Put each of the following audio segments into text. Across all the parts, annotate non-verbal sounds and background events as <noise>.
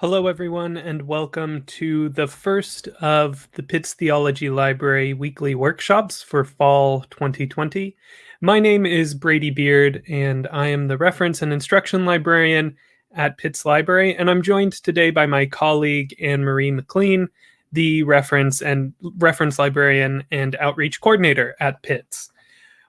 Hello, everyone, and welcome to the first of the Pitts Theology Library weekly workshops for fall 2020. My name is Brady Beard, and I am the reference and instruction librarian at Pitts Library, and I'm joined today by my colleague Anne Marie McLean, the reference and reference librarian and outreach coordinator at Pitts.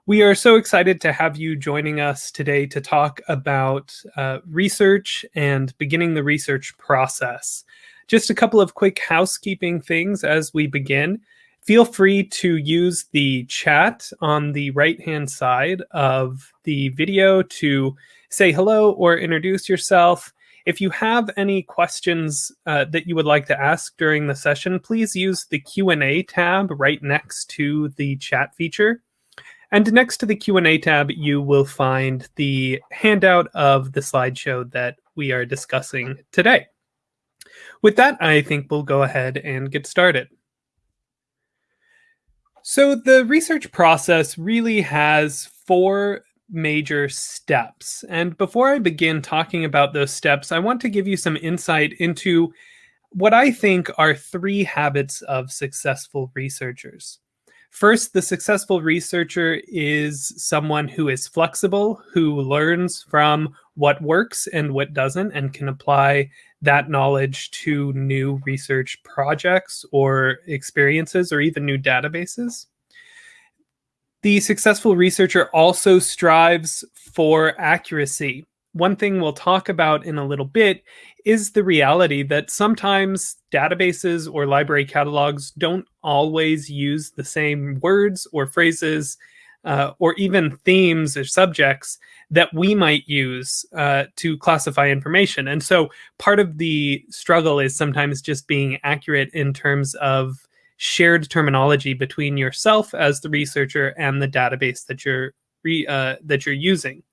We are so excited to have you joining us today to talk about uh, research and beginning the research process. Just a couple of quick housekeeping things as we begin. Feel free to use the chat on the right-hand side of the video to say hello or introduce yourself. If you have any questions uh, that you would like to ask during the session, please use the Q&A tab right next to the chat feature. And next to the Q&A tab, you will find the handout of the slideshow that we are discussing today. With that, I think we'll go ahead and get started. So the research process really has four major steps. And before I begin talking about those steps, I want to give you some insight into what I think are three habits of successful researchers. First, the successful researcher is someone who is flexible, who learns from what works and what doesn't, and can apply that knowledge to new research projects or experiences or even new databases. The successful researcher also strives for accuracy. One thing we'll talk about in a little bit is the reality that sometimes databases or library catalogs don't always use the same words or phrases uh, or even themes or subjects that we might use uh, to classify information. And so part of the struggle is sometimes just being accurate in terms of shared terminology between yourself as the researcher and the database that you're re, uh, that you're using.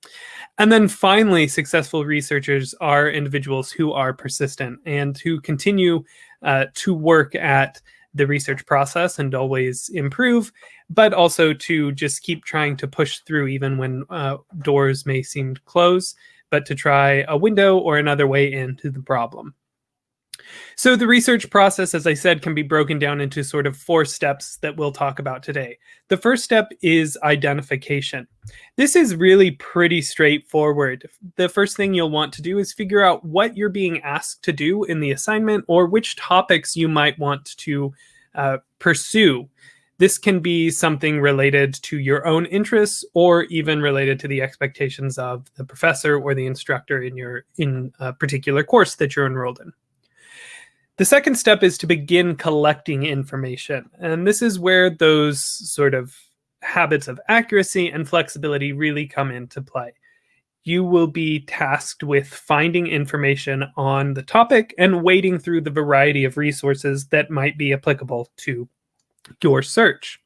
And then finally, successful researchers are individuals who are persistent and who continue uh, to work at the research process and always improve, but also to just keep trying to push through even when uh, doors may seem closed, but to try a window or another way into the problem. So the research process, as I said, can be broken down into sort of four steps that we'll talk about today. The first step is identification. This is really pretty straightforward. The first thing you'll want to do is figure out what you're being asked to do in the assignment or which topics you might want to uh, pursue. This can be something related to your own interests or even related to the expectations of the professor or the instructor in your in a particular course that you're enrolled in. The second step is to begin collecting information. And this is where those sort of habits of accuracy and flexibility really come into play. You will be tasked with finding information on the topic and wading through the variety of resources that might be applicable to your search.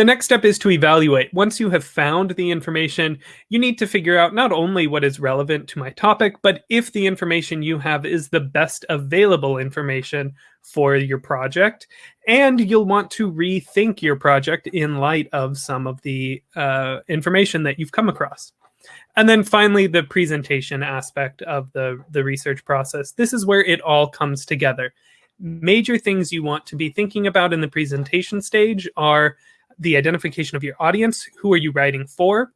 The next step is to evaluate. Once you have found the information, you need to figure out not only what is relevant to my topic, but if the information you have is the best available information for your project. And you'll want to rethink your project in light of some of the uh, information that you've come across. And then finally, the presentation aspect of the, the research process. This is where it all comes together. Major things you want to be thinking about in the presentation stage are the identification of your audience, who are you writing for,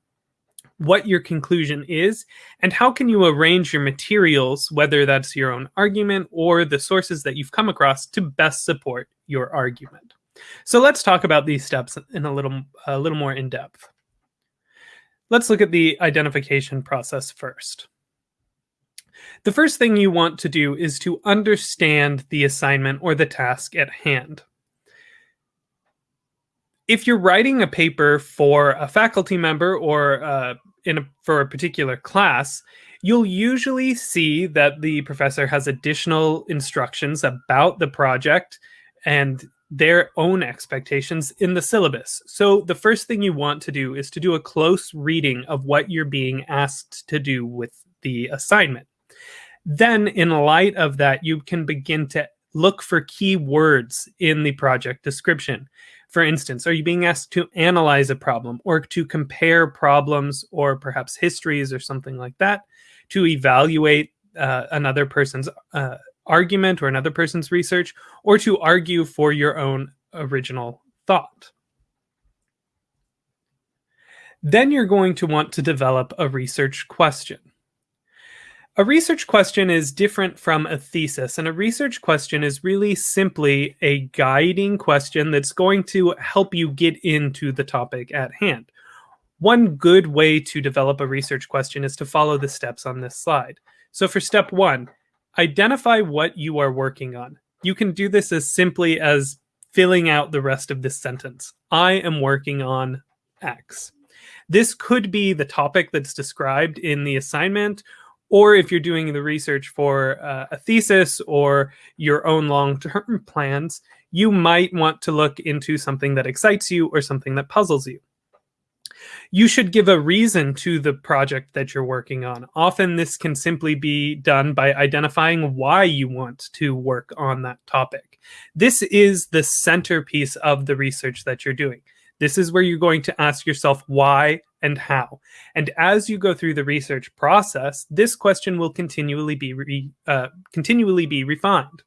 what your conclusion is, and how can you arrange your materials, whether that's your own argument or the sources that you've come across to best support your argument. So let's talk about these steps in a little, a little more in depth. Let's look at the identification process first. The first thing you want to do is to understand the assignment or the task at hand if you're writing a paper for a faculty member or uh, in a, for a particular class, you'll usually see that the professor has additional instructions about the project and their own expectations in the syllabus. So the first thing you want to do is to do a close reading of what you're being asked to do with the assignment. Then in light of that, you can begin to look for key words in the project description. For instance, are you being asked to analyze a problem or to compare problems or perhaps histories or something like that to evaluate uh, another person's uh, argument or another person's research, or to argue for your own original thought. Then you're going to want to develop a research question. A research question is different from a thesis, and a research question is really simply a guiding question that's going to help you get into the topic at hand. One good way to develop a research question is to follow the steps on this slide. So for step one, identify what you are working on. You can do this as simply as filling out the rest of this sentence. I am working on X. This could be the topic that's described in the assignment, or if you're doing the research for uh, a thesis or your own long-term <laughs> plans, you might want to look into something that excites you or something that puzzles you. You should give a reason to the project that you're working on. Often this can simply be done by identifying why you want to work on that topic. This is the centerpiece of the research that you're doing. This is where you're going to ask yourself why and how. And as you go through the research process, this question will continually be re, uh, continually be refined.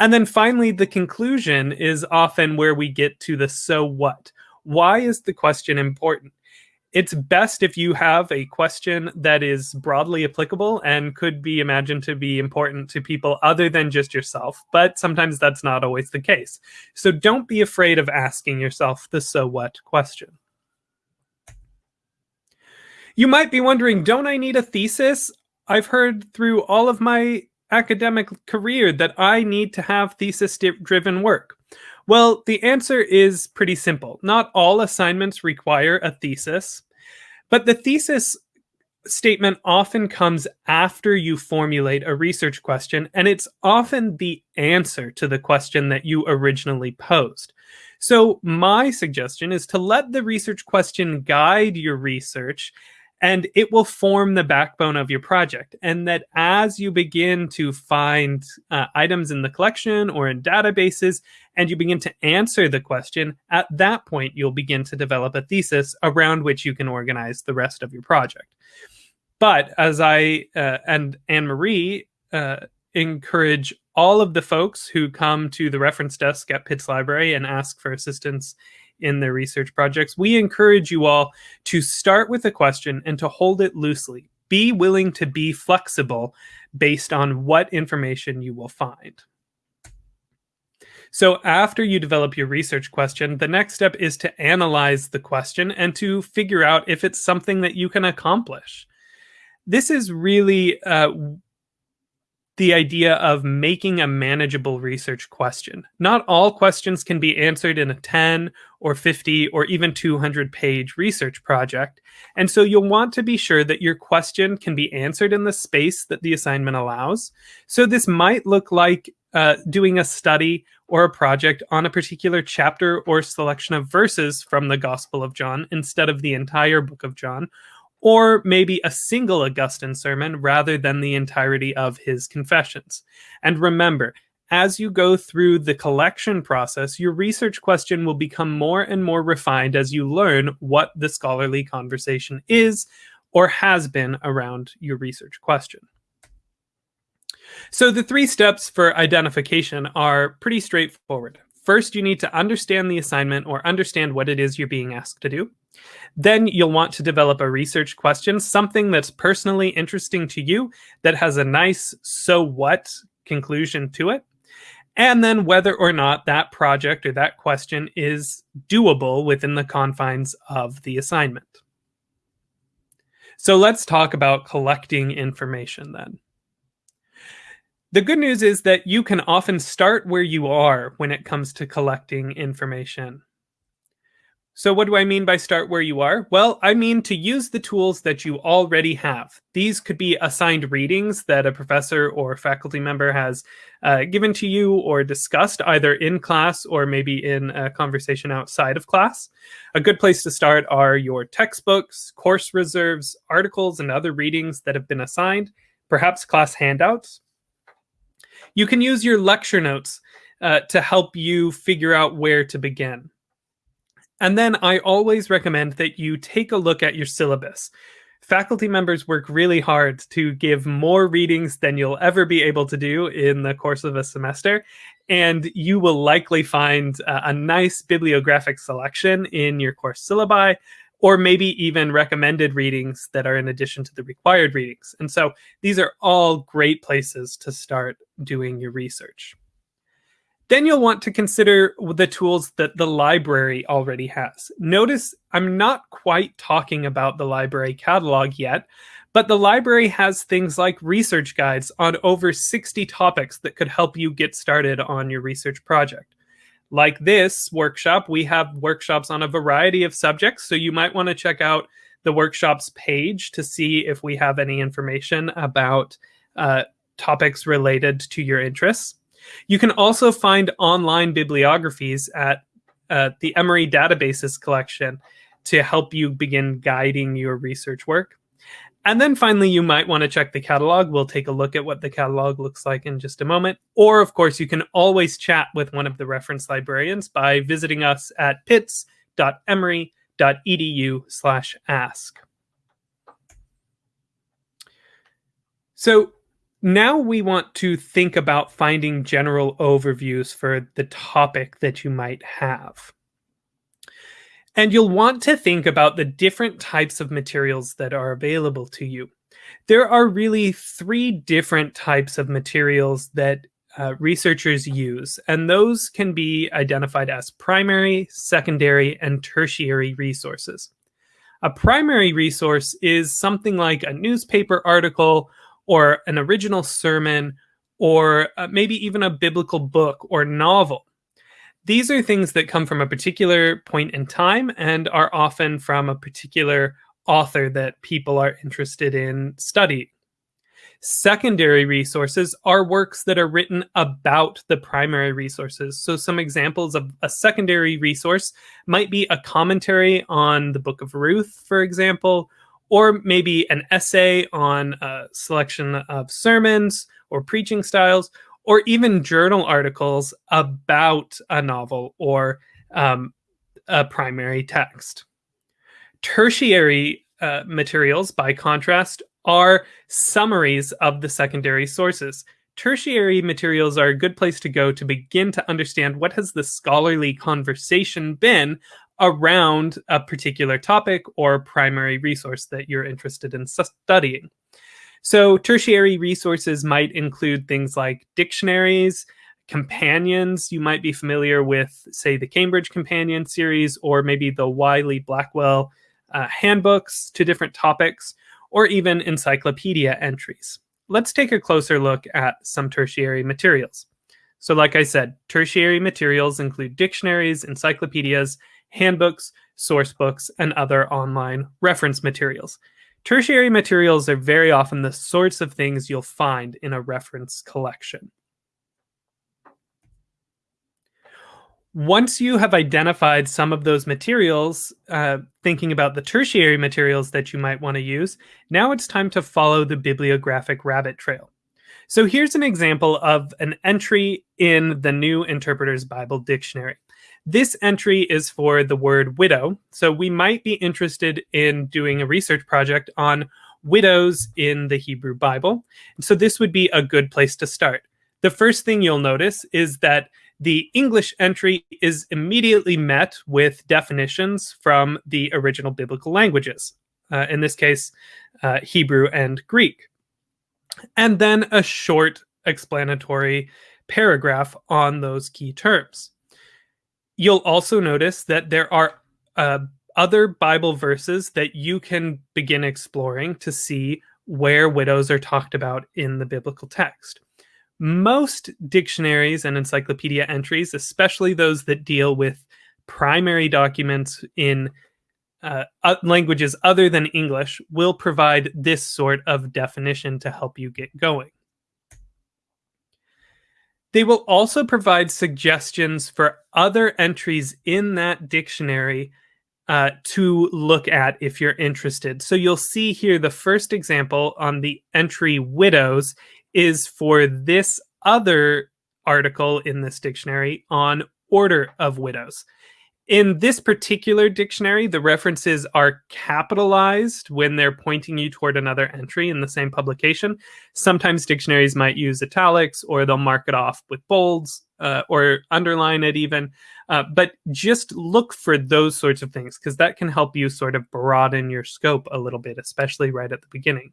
And then finally, the conclusion is often where we get to the so what. Why is the question important? It's best if you have a question that is broadly applicable and could be imagined to be important to people other than just yourself, but sometimes that's not always the case. So don't be afraid of asking yourself the so what question. You might be wondering, don't I need a thesis? I've heard through all of my academic career that I need to have thesis driven work. Well, the answer is pretty simple. Not all assignments require a thesis, but the thesis statement often comes after you formulate a research question, and it's often the answer to the question that you originally posed. So my suggestion is to let the research question guide your research and it will form the backbone of your project. And that as you begin to find uh, items in the collection or in databases, and you begin to answer the question, at that point, you'll begin to develop a thesis around which you can organize the rest of your project. But as I uh, and Anne Marie uh, encourage all of the folks who come to the reference desk at Pitts Library and ask for assistance in their research projects. We encourage you all to start with a question and to hold it loosely. Be willing to be flexible based on what information you will find. So after you develop your research question, the next step is to analyze the question and to figure out if it's something that you can accomplish. This is really uh, the idea of making a manageable research question. Not all questions can be answered in a 10 or 50 or even 200 page research project. And so you'll want to be sure that your question can be answered in the space that the assignment allows. So this might look like uh, doing a study or a project on a particular chapter or selection of verses from the Gospel of John instead of the entire book of John, or maybe a single Augustine sermon rather than the entirety of his confessions. And remember, as you go through the collection process, your research question will become more and more refined as you learn what the scholarly conversation is or has been around your research question. So the three steps for identification are pretty straightforward. First, you need to understand the assignment or understand what it is you're being asked to do. Then you'll want to develop a research question, something that's personally interesting to you that has a nice so what conclusion to it. And then whether or not that project or that question is doable within the confines of the assignment. So let's talk about collecting information then. The good news is that you can often start where you are when it comes to collecting information. So what do I mean by start where you are? Well, I mean to use the tools that you already have. These could be assigned readings that a professor or faculty member has uh, given to you or discussed either in class or maybe in a conversation outside of class. A good place to start are your textbooks, course reserves, articles, and other readings that have been assigned, perhaps class handouts. You can use your lecture notes uh, to help you figure out where to begin. And then I always recommend that you take a look at your syllabus. faculty members work really hard to give more readings than you'll ever be able to do in the course of a semester. And you will likely find a nice bibliographic selection in your course syllabi, or maybe even recommended readings that are in addition to the required readings. And so these are all great places to start doing your research. Then you'll want to consider the tools that the library already has. Notice I'm not quite talking about the library catalog yet, but the library has things like research guides on over 60 topics that could help you get started on your research project. Like this workshop, we have workshops on a variety of subjects, so you might want to check out the workshops page to see if we have any information about uh, topics related to your interests. You can also find online bibliographies at uh, the Emory Databases collection to help you begin guiding your research work. And then finally, you might want to check the catalog. We'll take a look at what the catalog looks like in just a moment. Or, of course, you can always chat with one of the reference librarians by visiting us at pitts.emory.edu slash ask. So now we want to think about finding general overviews for the topic that you might have. And you'll want to think about the different types of materials that are available to you. There are really three different types of materials that uh, researchers use, and those can be identified as primary, secondary, and tertiary resources. A primary resource is something like a newspaper article or an original sermon or uh, maybe even a biblical book or novel. These are things that come from a particular point in time and are often from a particular author that people are interested in studying. Secondary resources are works that are written about the primary resources. So, some examples of a secondary resource might be a commentary on the Book of Ruth, for example, or maybe an essay on a selection of sermons or preaching styles, or even journal articles about a novel or um, a primary text. Tertiary uh, materials, by contrast, are summaries of the secondary sources. Tertiary materials are a good place to go to begin to understand what has the scholarly conversation been around a particular topic or primary resource that you're interested in studying. So, tertiary resources might include things like dictionaries, companions. You might be familiar with, say, the Cambridge Companion series, or maybe the Wiley Blackwell uh, handbooks to different topics, or even encyclopedia entries. Let's take a closer look at some tertiary materials. So, like I said, tertiary materials include dictionaries, encyclopedias, handbooks, source books, and other online reference materials. Tertiary materials are very often the sorts of things you'll find in a reference collection. Once you have identified some of those materials, uh, thinking about the tertiary materials that you might want to use, now it's time to follow the bibliographic rabbit trail. So here's an example of an entry in the New Interpreter's Bible Dictionary. This entry is for the word widow. So we might be interested in doing a research project on widows in the Hebrew Bible. So this would be a good place to start. The first thing you'll notice is that the English entry is immediately met with definitions from the original biblical languages, uh, in this case, uh, Hebrew and Greek. And then a short explanatory paragraph on those key terms. You'll also notice that there are uh, other Bible verses that you can begin exploring to see where widows are talked about in the biblical text. Most dictionaries and encyclopedia entries, especially those that deal with primary documents in uh, languages other than English, will provide this sort of definition to help you get going. They will also provide suggestions for other entries in that dictionary uh, to look at if you're interested. So you'll see here the first example on the entry widows is for this other article in this dictionary on order of widows. In this particular dictionary, the references are capitalized when they're pointing you toward another entry in the same publication. Sometimes dictionaries might use italics or they'll mark it off with bolds uh, or underline it even. Uh, but just look for those sorts of things because that can help you sort of broaden your scope a little bit, especially right at the beginning.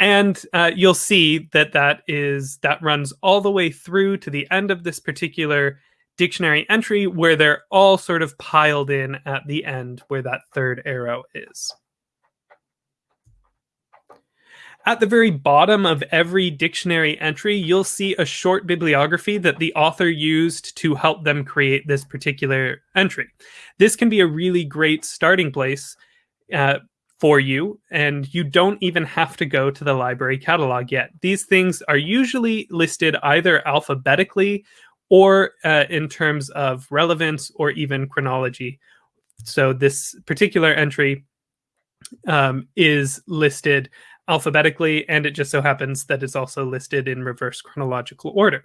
And uh, you'll see that that is that runs all the way through to the end of this particular dictionary entry where they're all sort of piled in at the end where that third arrow is. At the very bottom of every dictionary entry, you'll see a short bibliography that the author used to help them create this particular entry. This can be a really great starting place uh, for you, and you don't even have to go to the library catalog yet. These things are usually listed either alphabetically or uh, in terms of relevance or even chronology. So this particular entry um, is listed alphabetically, and it just so happens that it's also listed in reverse chronological order.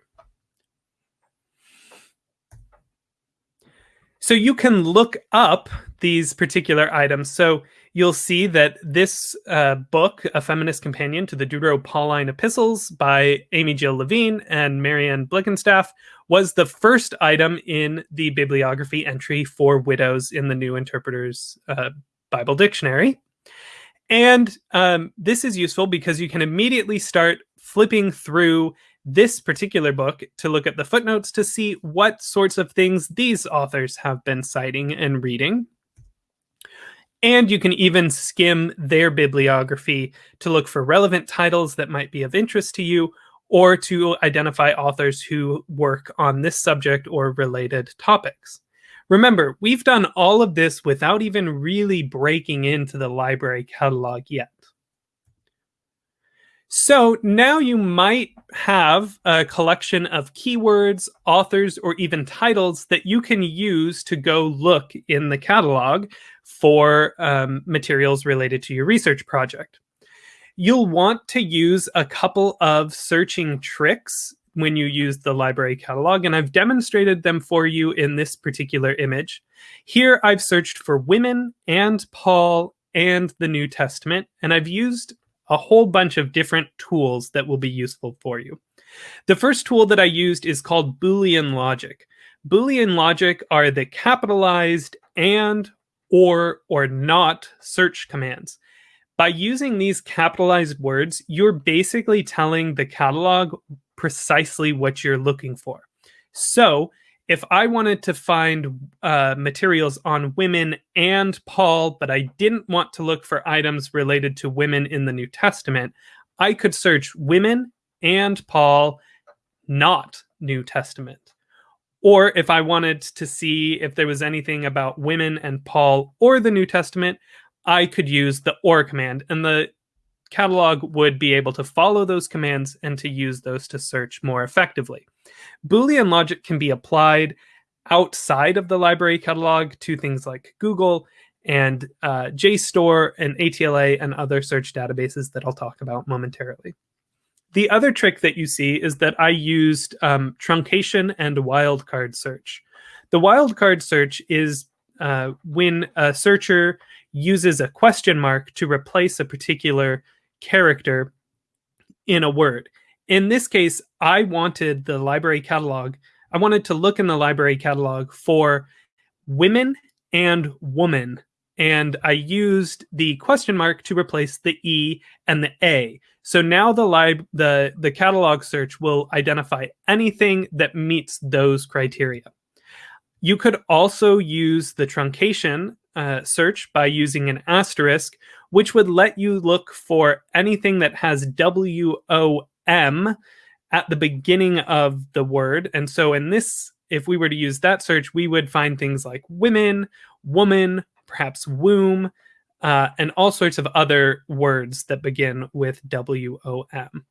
So you can look up these particular items. So you'll see that this uh, book, A Feminist Companion to the Deutero-Pauline Epistles by Amy Jill Levine and Marianne Blickenstaff, was the first item in the bibliography entry for widows in the New Interpreter's uh, Bible Dictionary. And um, this is useful because you can immediately start flipping through this particular book to look at the footnotes to see what sorts of things these authors have been citing and reading. And you can even skim their bibliography to look for relevant titles that might be of interest to you or to identify authors who work on this subject or related topics. Remember, we've done all of this without even really breaking into the library catalog yet. So now you might have a collection of keywords, authors, or even titles that you can use to go look in the catalog for um, materials related to your research project. You'll want to use a couple of searching tricks when you use the library catalog, and I've demonstrated them for you in this particular image. Here I've searched for women and Paul and the New Testament, and I've used a whole bunch of different tools that will be useful for you. The first tool that I used is called Boolean logic. Boolean logic are the capitalized and, or, or not search commands. By using these capitalized words, you're basically telling the catalog precisely what you're looking for. So if I wanted to find uh, materials on women and Paul, but I didn't want to look for items related to women in the New Testament, I could search women and Paul, not New Testament. Or if I wanted to see if there was anything about women and Paul or the New Testament, I could use the or command. And the catalog would be able to follow those commands and to use those to search more effectively. Boolean logic can be applied outside of the library catalog to things like Google and uh, JSTOR and ATLA and other search databases that I'll talk about momentarily. The other trick that you see is that I used um, truncation and wildcard search. The wildcard search is uh, when a searcher uses a question mark to replace a particular character in a word. In this case, I wanted the library catalog. I wanted to look in the library catalog for women and woman. And I used the question mark to replace the E and the A. So now the lib the, the catalog search will identify anything that meets those criteria. You could also use the truncation uh, search by using an asterisk, which would let you look for anything that has W-O-M at the beginning of the word. And so in this, if we were to use that search, we would find things like women, woman, perhaps womb, uh, and all sorts of other words that begin with W-O-M.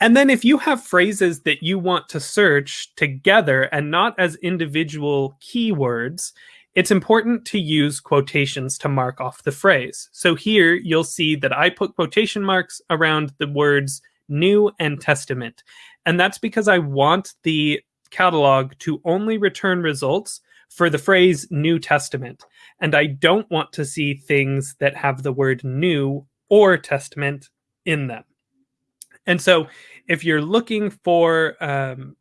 And then if you have phrases that you want to search together and not as individual keywords, it's important to use quotations to mark off the phrase. So here you'll see that I put quotation marks around the words New and Testament. And that's because I want the catalog to only return results for the phrase New Testament, and I don't want to see things that have the word new or testament in them. And so if you're looking for um,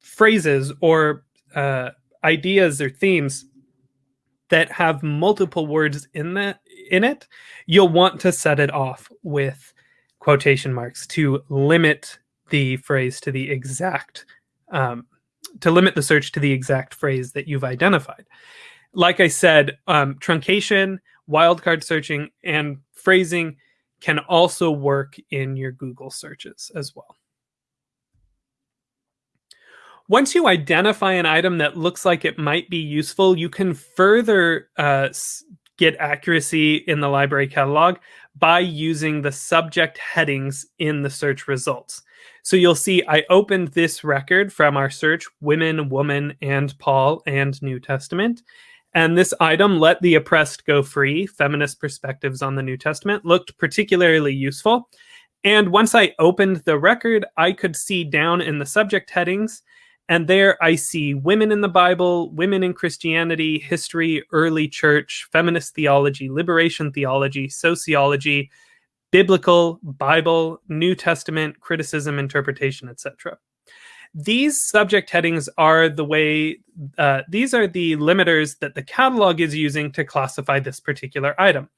phrases or uh, ideas or themes that have multiple words in that in it, you'll want to set it off with quotation marks to limit the phrase to the exact um, to limit the search to the exact phrase that you've identified. Like I said, um, truncation, wildcard searching, and phrasing can also work in your Google searches as well. Once you identify an item that looks like it might be useful, you can further uh, get accuracy in the library catalog by using the subject headings in the search results. So you'll see I opened this record from our search, women, woman, and Paul, and New Testament. And this item, Let the Oppressed Go Free, Feminist Perspectives on the New Testament, looked particularly useful. And once I opened the record, I could see down in the subject headings, and there I see women in the Bible, women in Christianity, history, early church, feminist theology, liberation theology, sociology, biblical, Bible, New Testament, criticism, interpretation, etc. These subject headings are the way, uh, these are the limiters that the catalog is using to classify this particular item.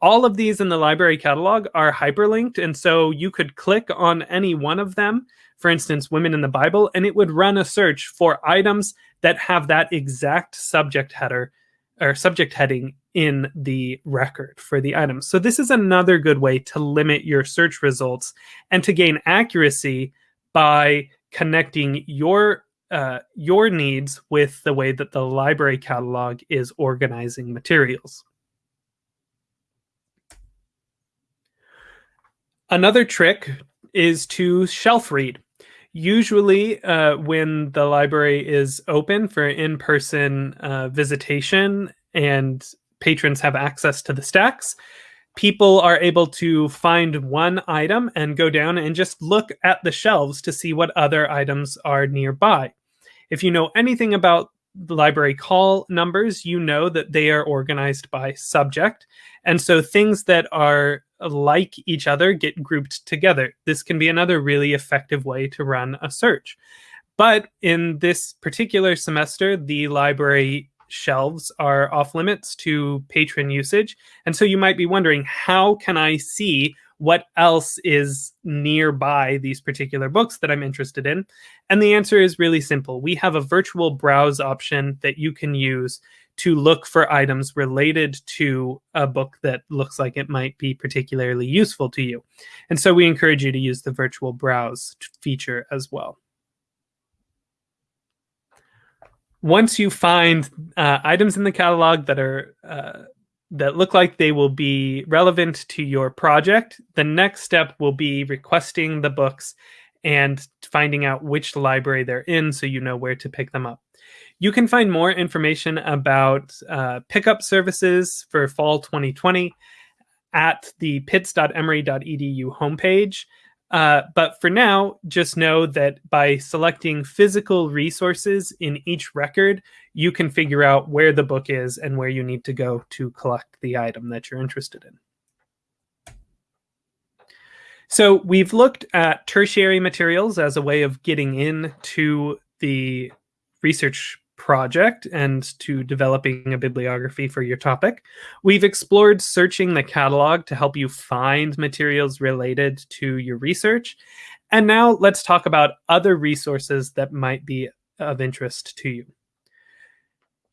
All of these in the library catalog are hyperlinked, and so you could click on any one of them, for instance, women in the Bible, and it would run a search for items that have that exact subject header or subject heading in the record for the item. So this is another good way to limit your search results and to gain accuracy by connecting your uh, your needs with the way that the library catalog is organizing materials. Another trick is to shelf read. Usually, uh, when the library is open for in-person uh, visitation and patrons have access to the stacks, people are able to find one item and go down and just look at the shelves to see what other items are nearby. If you know anything about the library call numbers, you know that they are organized by subject. And so things that are like each other get grouped together. This can be another really effective way to run a search. But in this particular semester, the library shelves are off limits to patron usage. And so you might be wondering, how can I see what else is nearby these particular books that I'm interested in? And the answer is really simple. We have a virtual browse option that you can use to look for items related to a book that looks like it might be particularly useful to you. And so we encourage you to use the virtual browse feature as well. once you find uh, items in the catalog that are uh, that look like they will be relevant to your project, the next step will be requesting the books and finding out which library they're in so you know where to pick them up. You can find more information about uh, pickup services for fall 2020 at the pitts.emory.edu homepage. Uh, but for now, just know that by selecting physical resources in each record, you can figure out where the book is and where you need to go to collect the item that you're interested in. So we've looked at tertiary materials as a way of getting into the research project and to developing a bibliography for your topic. We've explored searching the catalog to help you find materials related to your research. And now let's talk about other resources that might be of interest to you.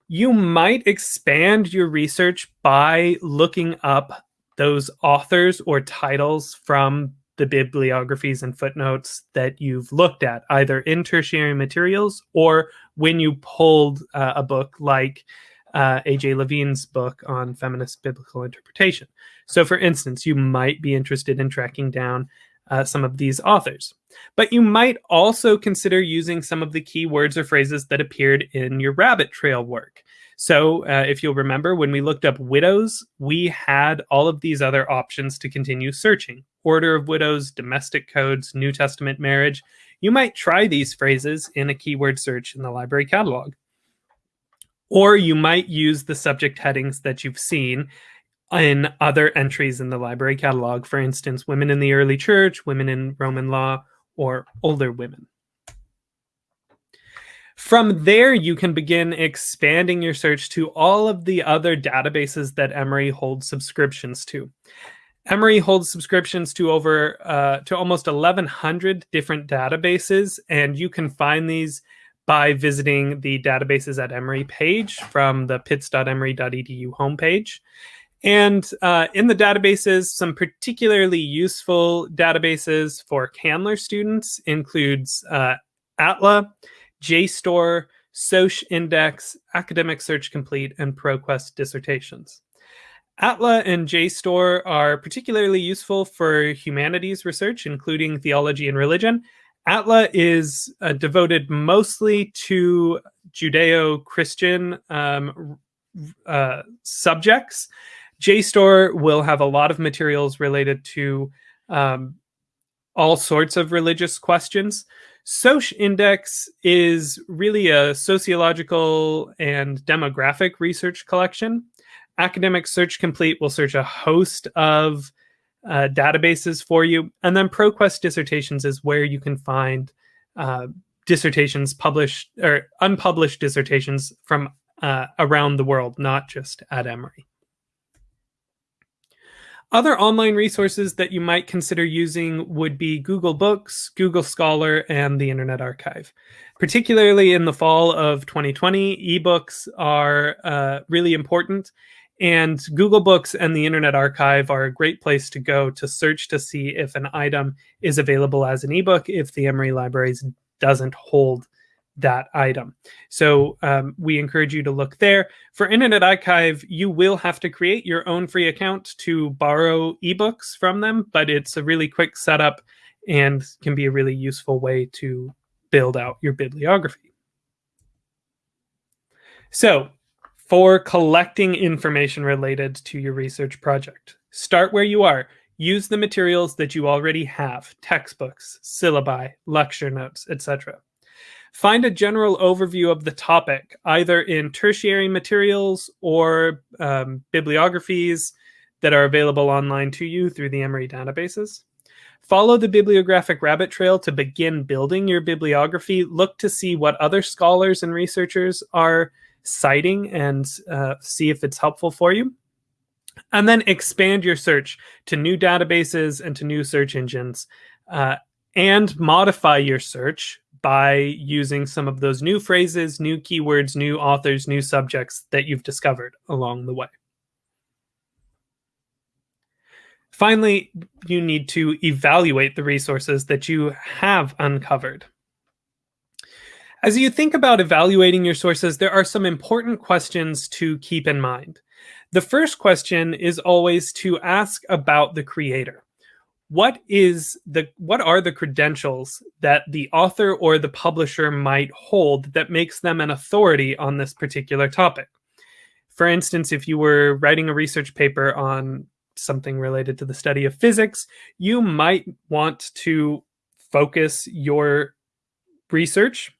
You might expand your research by looking up those authors or titles from the bibliographies and footnotes that you've looked at, either in tertiary materials or when you pulled uh, a book like uh, A.J. Levine's book on feminist biblical interpretation. So, for instance, you might be interested in tracking down uh, some of these authors. But you might also consider using some of the keywords or phrases that appeared in your rabbit trail work. So uh, if you'll remember, when we looked up widows, we had all of these other options to continue searching. Order of widows, domestic codes, New Testament marriage. You might try these phrases in a keyword search in the library catalog. Or you might use the subject headings that you've seen in other entries in the library catalog, for instance, women in the early church, women in Roman law, or older women. From there, you can begin expanding your search to all of the other databases that Emory holds subscriptions to. Emory holds subscriptions to over uh, to almost 1,100 different databases, and you can find these by visiting the databases at Emory page from the pitts.emory.edu homepage. And uh, in the databases, some particularly useful databases for Candler students includes uh, ATLA, JSTOR, Soc Index, Academic Search Complete, and ProQuest dissertations. ATLA and JSTOR are particularly useful for humanities research, including theology and religion. ATLA is uh, devoted mostly to Judeo-Christian um, uh, subjects. JSTOR will have a lot of materials related to um, all sorts of religious questions. Soc Index is really a sociological and demographic research collection. Academic Search Complete will search a host of uh, databases for you. And then ProQuest Dissertations is where you can find uh, dissertations published or unpublished dissertations from uh, around the world, not just at Emory. Other online resources that you might consider using would be Google Books, Google Scholar, and the Internet Archive. Particularly in the fall of 2020, ebooks are uh, really important, and Google Books and the Internet Archive are a great place to go to search to see if an item is available as an ebook if the Emory Libraries doesn't hold that item. So um, we encourage you to look there. For Internet Archive, you will have to create your own free account to borrow ebooks from them, but it's a really quick setup and can be a really useful way to build out your bibliography. So for collecting information related to your research project, start where you are. Use the materials that you already have, textbooks, syllabi, lecture notes, etc. Find a general overview of the topic, either in tertiary materials or um, bibliographies that are available online to you through the Emory databases. Follow the bibliographic rabbit trail to begin building your bibliography. Look to see what other scholars and researchers are citing and uh, see if it's helpful for you. And then expand your search to new databases and to new search engines. Uh, and modify your search by using some of those new phrases, new keywords, new authors, new subjects that you've discovered along the way. Finally, you need to evaluate the resources that you have uncovered. As you think about evaluating your sources, there are some important questions to keep in mind. The first question is always to ask about the creator what is the what are the credentials that the author or the publisher might hold that makes them an authority on this particular topic for instance if you were writing a research paper on something related to the study of physics you might want to focus your research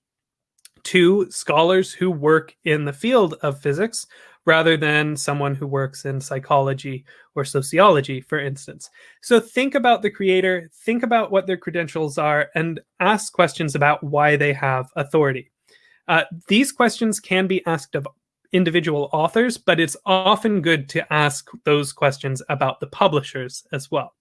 to scholars who work in the field of physics rather than someone who works in psychology or sociology, for instance. So think about the creator, think about what their credentials are, and ask questions about why they have authority. Uh, these questions can be asked of individual authors, but it's often good to ask those questions about the publishers as well.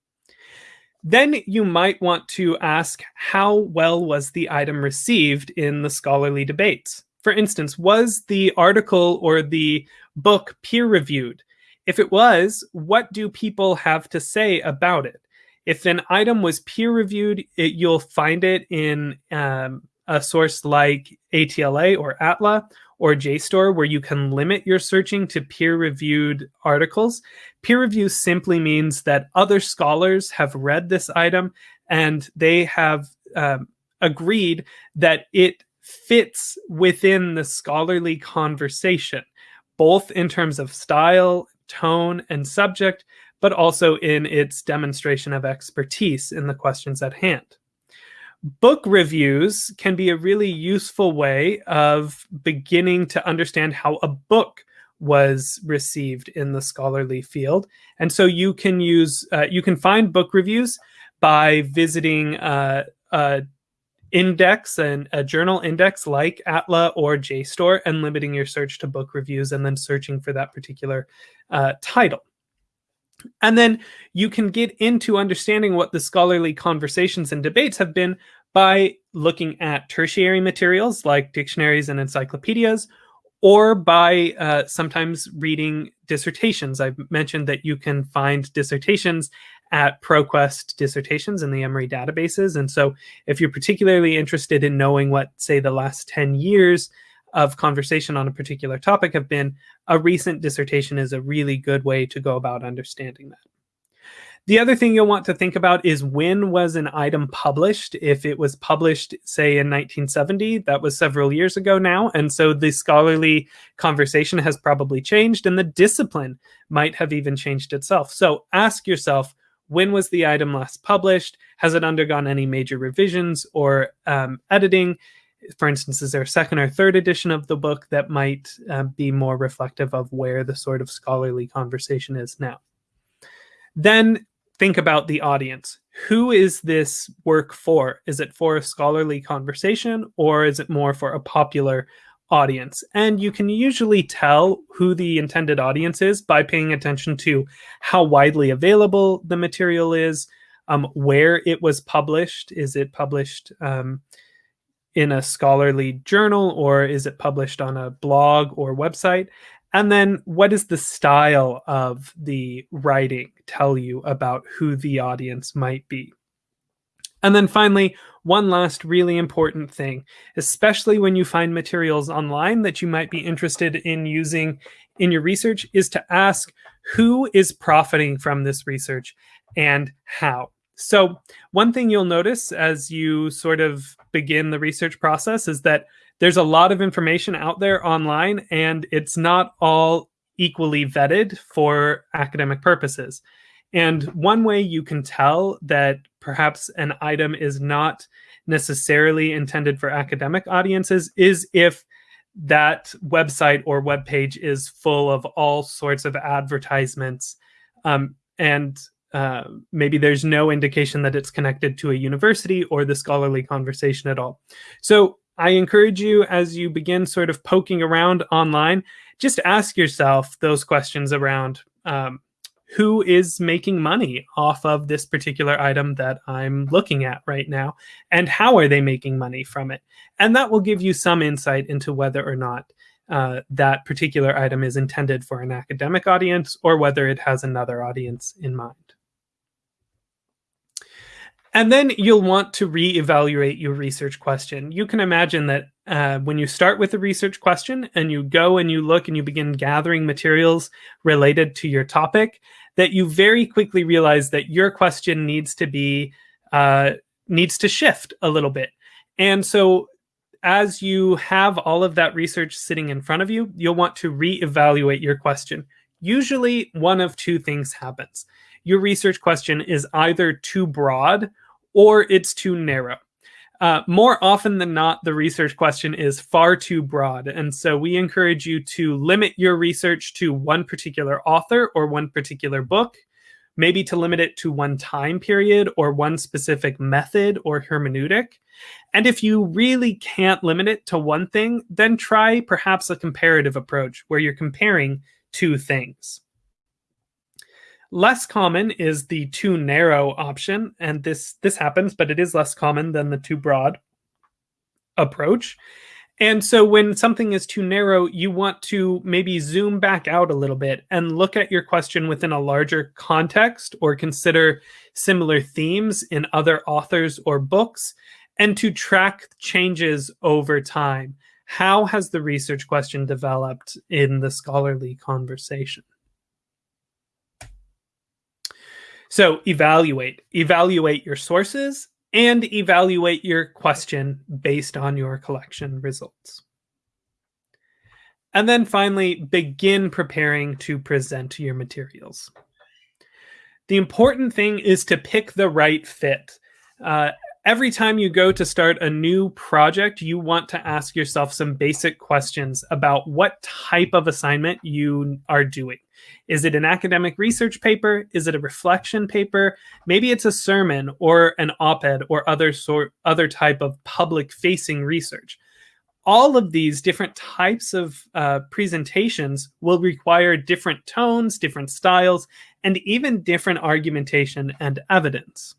Then you might want to ask how well was the item received in the scholarly debates? For instance, was the article or the book peer reviewed? If it was, what do people have to say about it? If an item was peer reviewed, it, you'll find it in um, a source like ATLA or ATLA or JSTOR, where you can limit your searching to peer reviewed articles. Peer review simply means that other scholars have read this item and they have um, agreed that it fits within the scholarly conversation, both in terms of style, tone, and subject, but also in its demonstration of expertise in the questions at hand. Book reviews can be a really useful way of beginning to understand how a book was received in the scholarly field. And so you can use, uh, you can find book reviews by visiting uh, a index and a journal index like Atla or JSTOR and limiting your search to book reviews and then searching for that particular uh, title. And then you can get into understanding what the scholarly conversations and debates have been by looking at tertiary materials like dictionaries and encyclopedias, or by uh, sometimes reading dissertations. I've mentioned that you can find dissertations at ProQuest dissertations in the Emory databases. And so if you're particularly interested in knowing what, say, the last 10 years of conversation on a particular topic have been, a recent dissertation is a really good way to go about understanding that. The other thing you'll want to think about is when was an item published? If it was published, say, in 1970, that was several years ago now. And so the scholarly conversation has probably changed and the discipline might have even changed itself. So ask yourself, when was the item last published? Has it undergone any major revisions or um, editing? For instance, is there a second or third edition of the book that might uh, be more reflective of where the sort of scholarly conversation is now? Then think about the audience. Who is this work for? Is it for a scholarly conversation or is it more for a popular audience. And you can usually tell who the intended audience is by paying attention to how widely available the material is, um, where it was published. Is it published um, in a scholarly journal or is it published on a blog or website? And then what is the style of the writing tell you about who the audience might be? And then finally, one last really important thing, especially when you find materials online that you might be interested in using in your research, is to ask who is profiting from this research and how. So one thing you'll notice as you sort of begin the research process is that there's a lot of information out there online and it's not all equally vetted for academic purposes. And one way you can tell that perhaps an item is not necessarily intended for academic audiences is if that website or web page is full of all sorts of advertisements um, and uh, maybe there's no indication that it's connected to a university or the scholarly conversation at all. So I encourage you as you begin sort of poking around online, just ask yourself those questions around um, who is making money off of this particular item that I'm looking at right now, and how are they making money from it? And that will give you some insight into whether or not uh, that particular item is intended for an academic audience or whether it has another audience in mind. And then you'll want to re-evaluate your research question. You can imagine that uh, when you start with a research question and you go and you look and you begin gathering materials related to your topic, that you very quickly realize that your question needs to be uh, needs to shift a little bit. And so as you have all of that research sitting in front of you, you'll want to re-evaluate your question. Usually one of two things happens. Your research question is either too broad or it's too narrow. Uh, more often than not, the research question is far too broad. And so we encourage you to limit your research to one particular author or one particular book, maybe to limit it to one time period or one specific method or hermeneutic. And if you really can't limit it to one thing, then try perhaps a comparative approach where you're comparing two things. Less common is the too narrow option, and this this happens, but it is less common than the too broad approach. And so when something is too narrow, you want to maybe zoom back out a little bit and look at your question within a larger context or consider similar themes in other authors or books and to track changes over time. How has the research question developed in the scholarly conversation? So evaluate, evaluate your sources and evaluate your question based on your collection results. And then finally, begin preparing to present your materials. The important thing is to pick the right fit. Uh, every time you go to start a new project, you want to ask yourself some basic questions about what type of assignment you are doing. Is it an academic research paper? Is it a reflection paper? Maybe it's a sermon or an op-ed or other sort other type of public facing research. All of these different types of uh, presentations will require different tones, different styles, and even different argumentation and evidence.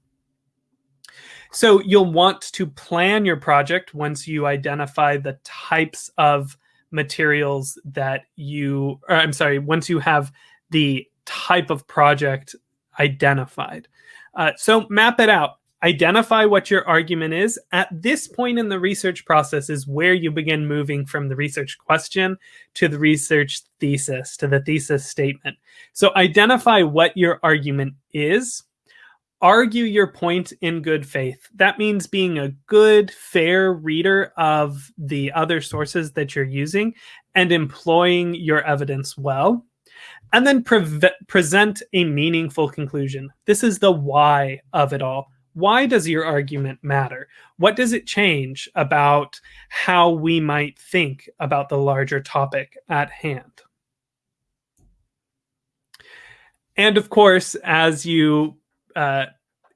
So you'll want to plan your project once you identify the types of materials that you, or I'm sorry, once you have the type of project identified. Uh, so map it out. Identify what your argument is. At this point in the research process is where you begin moving from the research question to the research thesis, to the thesis statement. So identify what your argument is argue your point in good faith. That means being a good, fair reader of the other sources that you're using and employing your evidence well. And then pre present a meaningful conclusion. This is the why of it all. Why does your argument matter? What does it change about how we might think about the larger topic at hand? And of course, as you uh,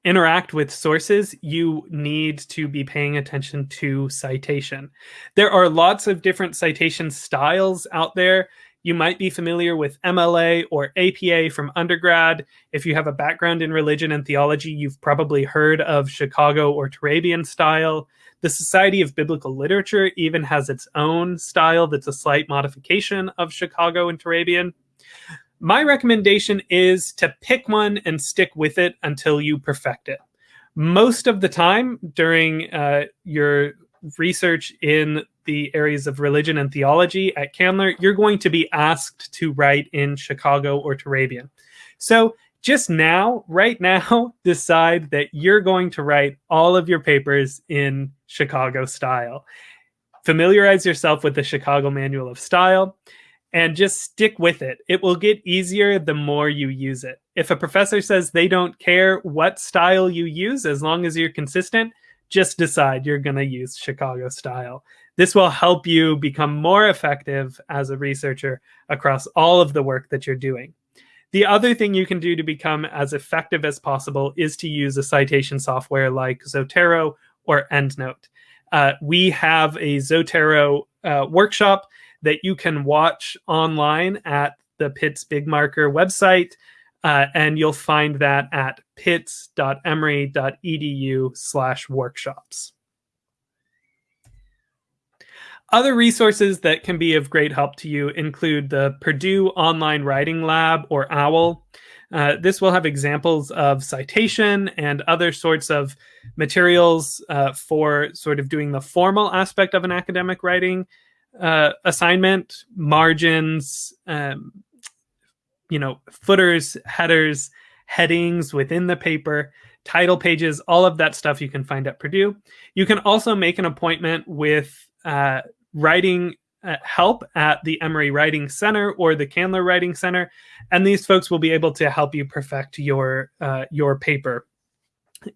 interact with sources, you need to be paying attention to citation. There are lots of different citation styles out there. You might be familiar with MLA or APA from undergrad. If you have a background in religion and theology, you've probably heard of Chicago or Turabian style. The Society of Biblical Literature even has its own style that's a slight modification of Chicago and Turabian. My recommendation is to pick one and stick with it until you perfect it. Most of the time during uh, your research in the areas of religion and theology at Candler, you're going to be asked to write in Chicago or Turabian. So just now, right now, <laughs> decide that you're going to write all of your papers in Chicago style. Familiarize yourself with the Chicago Manual of Style and just stick with it. It will get easier the more you use it. If a professor says they don't care what style you use, as long as you're consistent, just decide you're going to use Chicago style. This will help you become more effective as a researcher across all of the work that you're doing. The other thing you can do to become as effective as possible is to use a citation software like Zotero or EndNote. Uh, we have a Zotero uh, workshop that you can watch online at the Pitts Big Marker website. Uh, and you'll find that at pitts.emory.edu slash workshops. Other resources that can be of great help to you include the Purdue Online Writing Lab, or OWL. Uh, this will have examples of citation and other sorts of materials uh, for sort of doing the formal aspect of an academic writing uh, assignment, margins, um, you know, footers, headers, headings within the paper, title pages, all of that stuff you can find at Purdue. You can also make an appointment with uh, writing uh, help at the Emory Writing Center or the Candler Writing Center, and these folks will be able to help you perfect your uh, your paper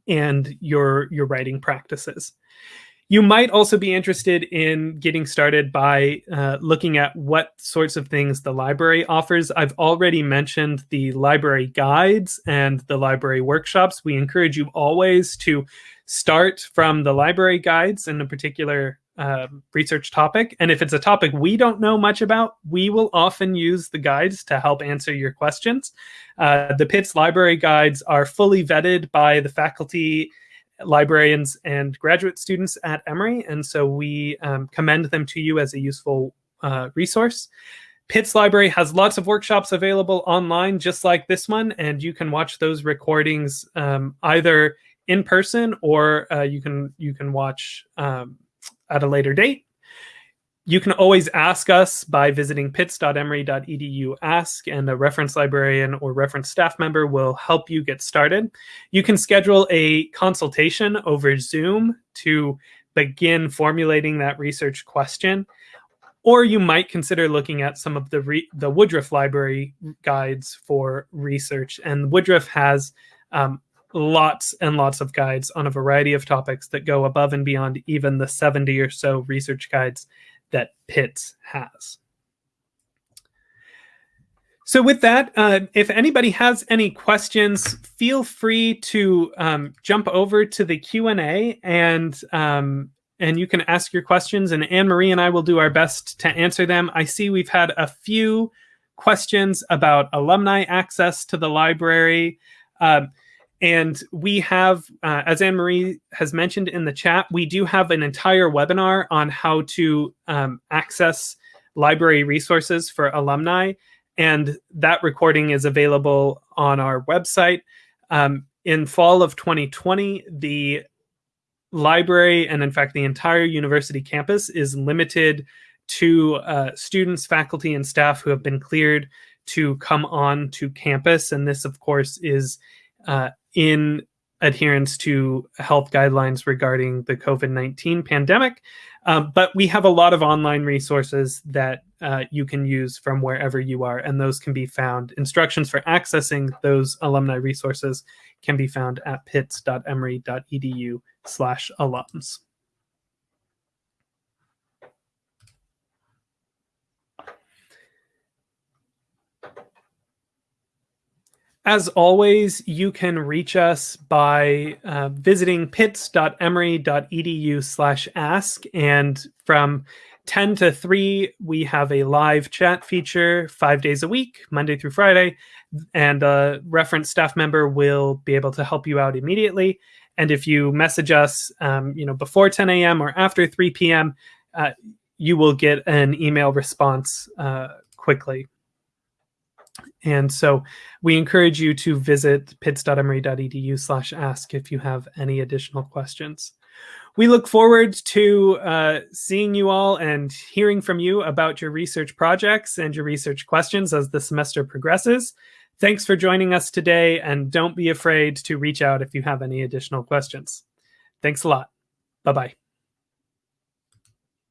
and your your writing practices. You might also be interested in getting started by uh, looking at what sorts of things the library offers. I've already mentioned the library guides and the library workshops. We encourage you always to start from the library guides in a particular uh, research topic. And if it's a topic we don't know much about, we will often use the guides to help answer your questions. Uh, the Pitts library guides are fully vetted by the faculty librarians and graduate students at Emory, and so we um, commend them to you as a useful uh, resource. Pitts Library has lots of workshops available online, just like this one, and you can watch those recordings um, either in person or uh, you can you can watch um, at a later date. You can always ask us by visiting pitts.emory.edu ask, and a reference librarian or reference staff member will help you get started. You can schedule a consultation over Zoom to begin formulating that research question. Or you might consider looking at some of the, the Woodruff Library guides for research. And Woodruff has um, lots and lots of guides on a variety of topics that go above and beyond even the 70 or so research guides that Pitts has. So with that, uh, if anybody has any questions, feel free to um, jump over to the Q&A and um, and you can ask your questions and Anne-Marie and I will do our best to answer them. I see we've had a few questions about alumni access to the library. Uh, and we have, uh, as Anne Marie has mentioned in the chat, we do have an entire webinar on how to um, access library resources for alumni. And that recording is available on our website. Um, in fall of 2020, the library, and in fact, the entire university campus is limited to uh, students, faculty, and staff who have been cleared to come on to campus. And this, of course, is uh, in adherence to health guidelines regarding the COVID 19 pandemic. Um, but we have a lot of online resources that uh, you can use from wherever you are, and those can be found. Instructions for accessing those alumni resources can be found at pitts.emory.edu slash alums. As always, you can reach us by uh, visiting pitts.emory.edu slash ask. And from 10 to 3, we have a live chat feature five days a week, Monday through Friday. And a reference staff member will be able to help you out immediately. And if you message us, um, you know, before 10 a.m. or after 3 p.m., uh, you will get an email response uh, quickly. And so we encourage you to visit pitts.emory.edu slash ask if you have any additional questions. We look forward to uh, seeing you all and hearing from you about your research projects and your research questions as the semester progresses. Thanks for joining us today, and don't be afraid to reach out if you have any additional questions. Thanks a lot. Bye-bye.